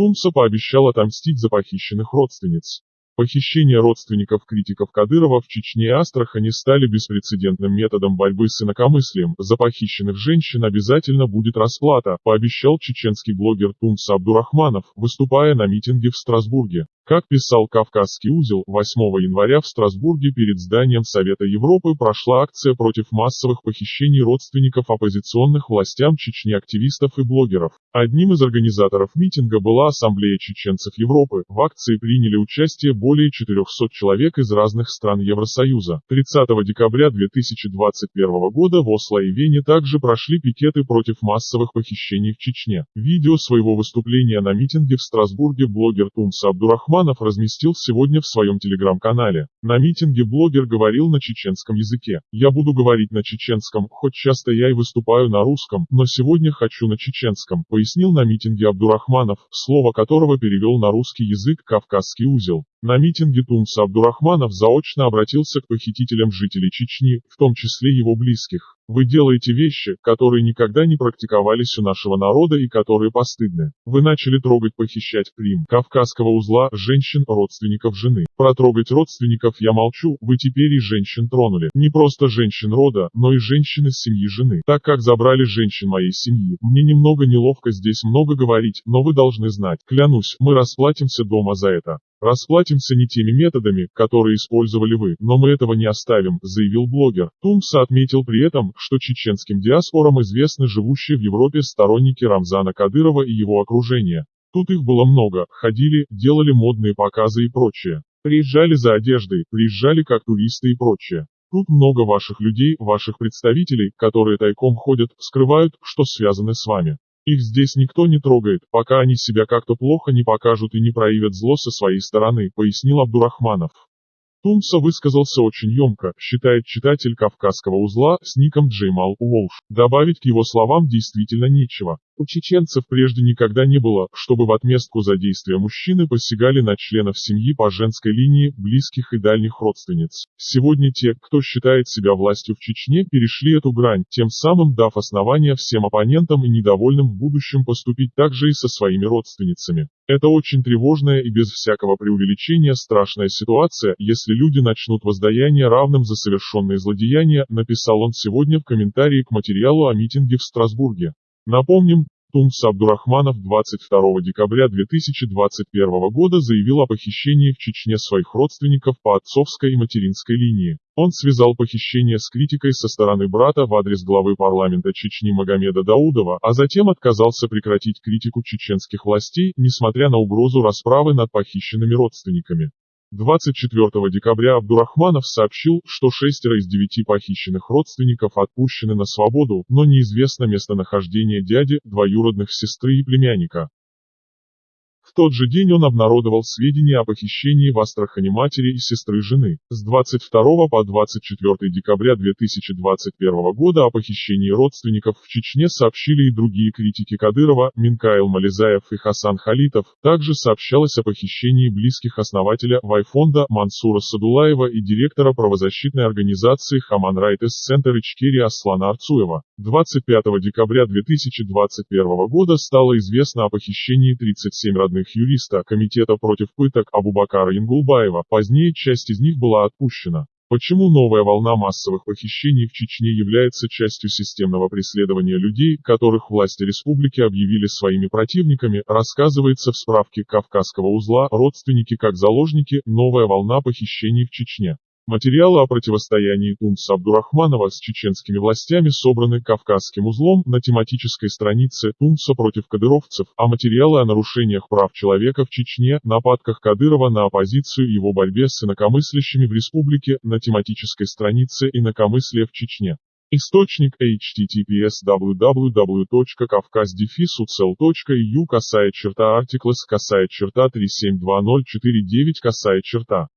Тумса пообещал отомстить за похищенных родственниц. Похищение родственников критиков Кадырова в Чечне и Астрахани стали беспрецедентным методом борьбы с инакомыслием. За похищенных женщин обязательно будет расплата, пообещал чеченский блогер Тумса Абдурахманов, выступая на митинге в Страсбурге. Как писал «Кавказский узел», 8 января в Страсбурге перед зданием Совета Европы прошла акция против массовых похищений родственников оппозиционных властям Чечни активистов и блогеров. Одним из организаторов митинга была Ассамблея чеченцев Европы. В акции приняли участие более 400 человек из разных стран Евросоюза. 30 декабря 2021 года в Осло и Вене также прошли пикеты против массовых похищений в Чечне. Видео своего выступления на митинге в Страсбурге блогер Тумса Абдурахман Романов разместил сегодня в своем телеграм-канале. На митинге блогер говорил на чеченском языке. Я буду говорить на чеченском, хоть часто я и выступаю на русском, но сегодня хочу на чеченском, пояснил на митинге Абдурахманов, слово которого перевел на русский язык «Кавказский узел». На митинге Тумса Абдурахманов заочно обратился к похитителям жителей Чечни, в том числе его близких. Вы делаете вещи, которые никогда не практиковались у нашего народа и которые постыдны. Вы начали трогать похищать прим кавказского узла женщин, родственников жены. Про трогать родственников я молчу, вы теперь и женщин тронули. Не просто женщин рода, но и женщин из семьи жены. Так как забрали женщин моей семьи, мне немного неловко здесь много говорить, но вы должны знать. Клянусь, мы расплатимся дома за это. Расплатимся не теми методами, которые использовали вы, но мы этого не оставим, заявил блогер. Тумса отметил при этом, что чеченским диаспорам известны живущие в Европе сторонники Рамзана Кадырова и его окружения. Тут их было много, ходили, делали модные показы и прочее. Приезжали за одеждой, приезжали как туристы и прочее. Тут много ваших людей, ваших представителей, которые тайком ходят, скрывают, что связаны с вами. Их здесь никто не трогает, пока они себя как-то плохо не покажут и не проявят зло со своей стороны, пояснил Абдурахманов. Тумса высказался очень емко, считает читатель Кавказского узла с ником Джеймал Уолш. Добавить к его словам действительно нечего. У чеченцев прежде никогда не было, чтобы в отместку за действия мужчины посягали на членов семьи по женской линии, близких и дальних родственниц. Сегодня те, кто считает себя властью в Чечне, перешли эту грань, тем самым дав основания всем оппонентам и недовольным в будущем поступить так же и со своими родственницами. Это очень тревожная и без всякого преувеличения страшная ситуация, если люди начнут воздаяние равным за совершенные злодеяния, написал он сегодня в комментарии к материалу о митинге в Страсбурге. Напомним, Тумс Абдурахманов 22 декабря 2021 года заявил о похищении в Чечне своих родственников по отцовской и материнской линии. Он связал похищение с критикой со стороны брата в адрес главы парламента Чечни Магомеда Даудова, а затем отказался прекратить критику чеченских властей, несмотря на угрозу расправы над похищенными родственниками. 24 декабря Абдурахманов сообщил, что шестеро из девяти похищенных родственников отпущены на свободу, но неизвестно местонахождение дяди, двоюродных сестры и племянника. В тот же день он обнародовал сведения о похищении в Астрахани матери и сестры жены. С 22 по 24 декабря 2021 года о похищении родственников в Чечне сообщили и другие критики Кадырова, Минкаил Мализаев и Хасан Халитов. Также сообщалось о похищении близких основателя Вайфонда Мансура Садулаева и директора правозащитной организации Хаман Райтес Центр Ичкери Аслана Арцуева. 25 декабря 2021 года стало известно о похищении 37 родных юриста Комитета против пыток Абубакара Ингулбаева, позднее часть из них была отпущена. Почему новая волна массовых похищений в Чечне является частью системного преследования людей, которых власти республики объявили своими противниками, рассказывается в справке Кавказского узла «Родственники как заложники. Новая волна похищений в Чечне». Материалы о противостоянии Тунца Абдурахманова с чеченскими властями собраны Кавказским узлом на тематической странице Тунца против кадыровцев, а материалы о нарушениях прав человека в Чечне, нападках Кадырова на оппозицию и его борьбе с инакомыслящими в республике на тематической странице инакомыслия в Чечне. Источник https www.kafkazdefisucel.eu касая черта articles касая черта 372049 касая черта